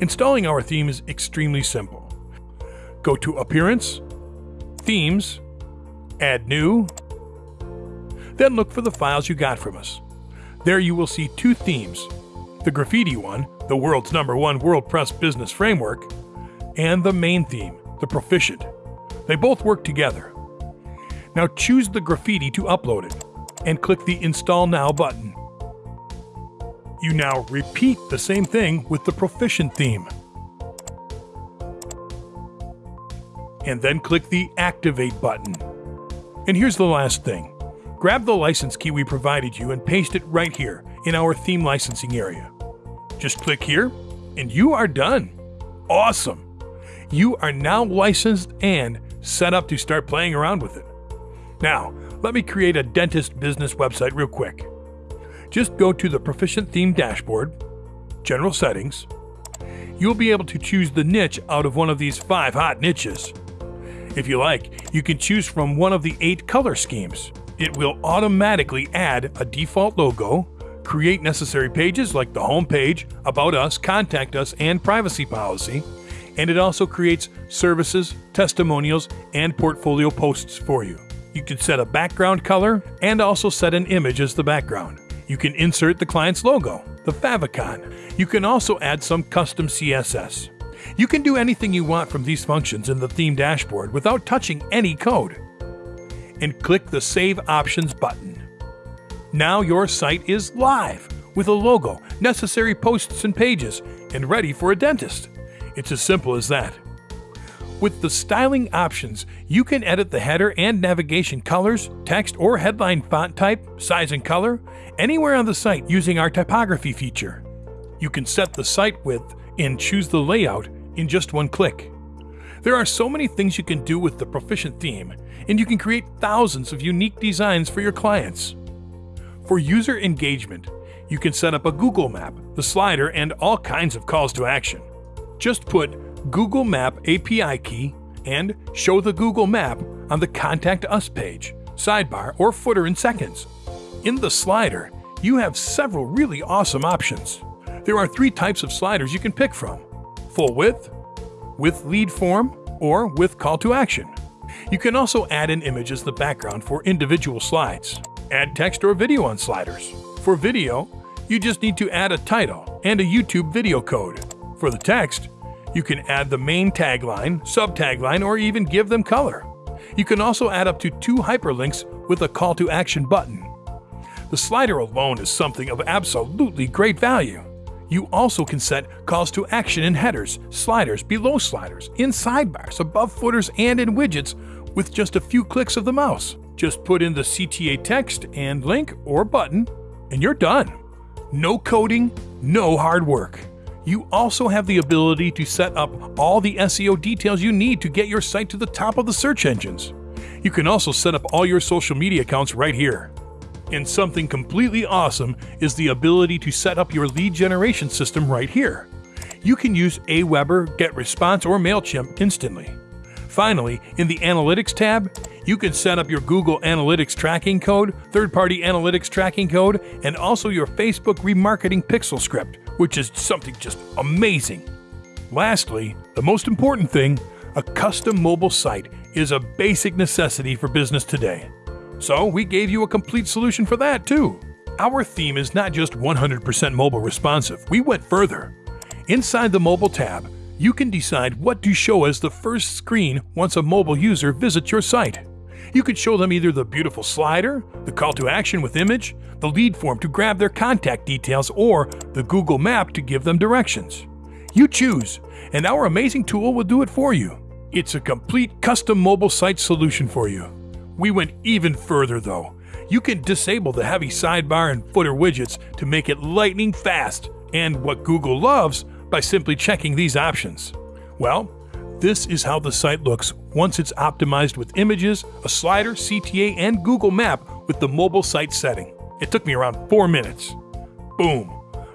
Installing our theme is extremely simple. Go to Appearance, Themes, Add New, then look for the files you got from us. There you will see two themes the graffiti one, the world's number one WordPress business framework, and the main theme, the Proficient. They both work together. Now choose the graffiti to upload it and click the Install Now button. You now repeat the same thing with the Proficient theme. And then click the Activate button. And here's the last thing. Grab the license key we provided you and paste it right here in our theme licensing area. Just click here and you are done. Awesome! You are now licensed and set up to start playing around with it. Now, let me create a dentist business website real quick. Just go to the Proficient Theme dashboard, General Settings. You'll be able to choose the niche out of one of these five hot niches. If you like, you can choose from one of the eight color schemes. It will automatically add a default logo, create necessary pages like the home page, about us, contact us, and privacy policy, and it also creates services, testimonials, and portfolio posts for you. You can set a background color and also set an image as the background. You can insert the client's logo, the favicon. You can also add some custom CSS. You can do anything you want from these functions in the theme dashboard without touching any code. And click the Save Options button. Now your site is live with a logo, necessary posts and pages, and ready for a dentist. It's as simple as that. With the styling options, you can edit the header and navigation colors, text or headline font type, size and color, anywhere on the site using our typography feature. You can set the site width and choose the layout in just one click. There are so many things you can do with the Proficient theme, and you can create thousands of unique designs for your clients. For user engagement, you can set up a Google map, the slider, and all kinds of calls to action. Just put Google Map API key and show the Google Map on the Contact Us page, sidebar, or footer in seconds. In the slider, you have several really awesome options. There are three types of sliders you can pick from full width, with lead form, or with call to action. You can also add an image as the background for individual slides. Add text or video on sliders. For video, you just need to add a title and a YouTube video code. For the text, you can add the main tagline, sub tagline, or even give them color. You can also add up to two hyperlinks with a call to action button. The slider alone is something of absolutely great value. You also can set calls to action in headers, sliders, below sliders, in sidebars, above footers, and in widgets with just a few clicks of the mouse. Just put in the CTA text and link or button, and you're done. No coding, no hard work. You also have the ability to set up all the SEO details you need to get your site to the top of the search engines. You can also set up all your social media accounts right here. And something completely awesome is the ability to set up your lead generation system right here. You can use Aweber, GetResponse, or MailChimp instantly. Finally, in the Analytics tab, you can set up your Google Analytics tracking code, third party analytics tracking code, and also your Facebook remarketing pixel script, which is something just amazing. Lastly, the most important thing a custom mobile site is a basic necessity for business today. So, we gave you a complete solution for that too. Our theme is not just 100% mobile responsive, we went further. Inside the mobile tab, you can decide what to show as the first screen once a mobile user visits your site. You could show them either the beautiful slider, the call to action with image, the lead form to grab their contact details, or the Google Map to give them directions. You choose, and our amazing tool will do it for you. It's a complete custom mobile site solution for you. We went even further though. You can disable the heavy sidebar and footer widgets to make it lightning fast, and what Google loves by simply checking these options. Well, this is how the site looks once it's optimized with images, a slider, CTA, and Google Map with the mobile site setting. It took me around four minutes. Boom.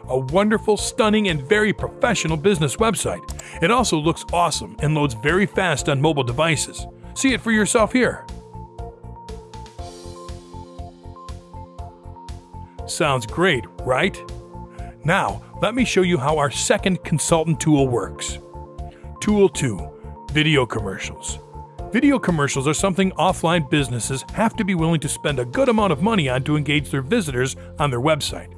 A wonderful, stunning, and very professional business website. It also looks awesome and loads very fast on mobile devices. See it for yourself here. Sounds great, right? Now, let me show you how our second consultant tool works. Tool 2 Video Commercials. Video commercials are something offline businesses have to be willing to spend a good amount of money on to engage their visitors on their website.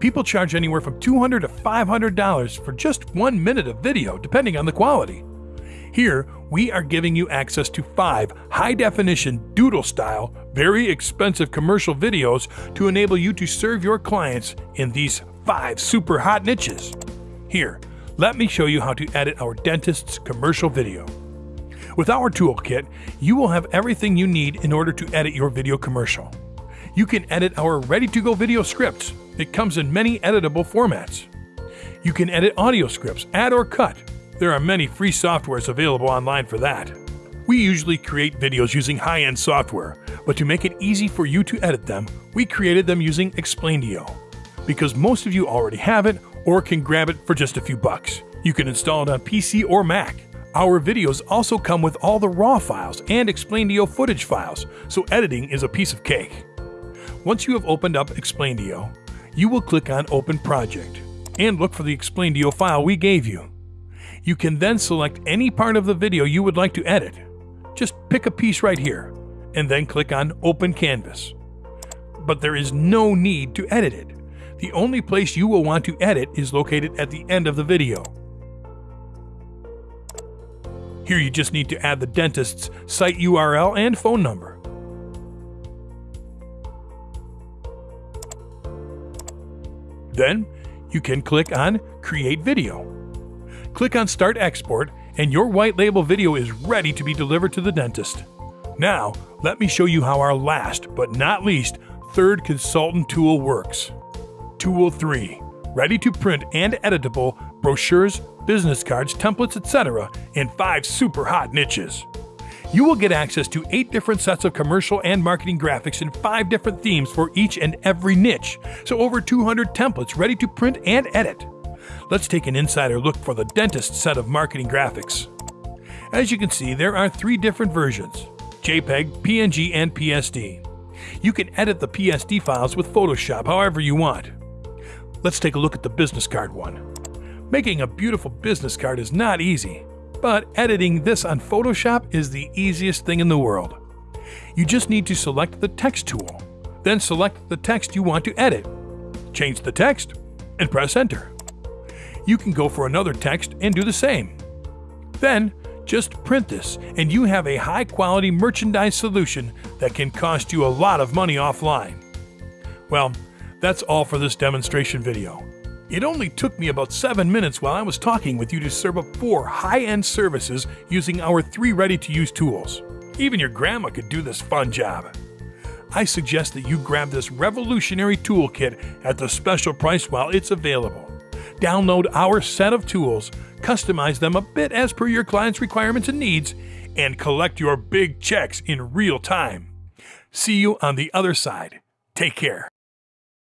People charge anywhere from $200 to $500 for just one minute of video, depending on the quality. Here, we are giving you access to five high definition, doodle style, very expensive commercial videos to enable you to serve your clients in these five super hot niches. Here, let me show you how to edit our dentist's commercial video. With our toolkit, you will have everything you need in order to edit your video commercial. You can edit our ready to go video scripts. It comes in many editable formats. You can edit audio scripts, add or cut. There are many free softwares available online for that. We usually create videos using high end software, but to make it easy for you to edit them, we created them using Explaindio. Because most of you already have it or can grab it for just a few bucks. You can install it on PC or Mac. Our videos also come with all the RAW files and Explaindio footage files, so editing is a piece of cake. Once you have opened up Explaindio, you will click on Open Project and look for the Explaindio file we gave you. You can then select any part of the video you would like to edit. Just pick a piece right here, and then click on Open Canvas. But there is no need to edit it. The only place you will want to edit is located at the end of the video. Here you just need to add the dentist's site URL and phone number. Then you can click on Create Video. Click on Start Export and your white label video is ready to be delivered to the dentist. Now, let me show you how our last but not least third consultant tool works. Tool 3 Ready to print and editable brochures, business cards, templates, etc., in five super hot niches. You will get access to eight different sets of commercial and marketing graphics in five different themes for each and every niche, so over 200 templates ready to print and edit. Let's take an insider look for the dentist set of marketing graphics. As you can see, there are three different versions JPEG, PNG, and PSD. You can edit the PSD files with Photoshop however you want. Let's take a look at the business card one. Making a beautiful business card is not easy, but editing this on Photoshop is the easiest thing in the world. You just need to select the text tool, then select the text you want to edit. Change the text and press enter. You can go for another text and do the same. Then, just print this, and you have a high quality merchandise solution that can cost you a lot of money offline. Well, that's all for this demonstration video. It only took me about 7 minutes while I was talking with you to serve up 4 high end services using our 3 ready to use tools. Even your grandma could do this fun job. I suggest that you grab this revolutionary toolkit at the special price while it's available. Download our set of tools, customize them a bit as per your client's requirements and needs, and collect your big checks in real time. See you on the other side. Take care.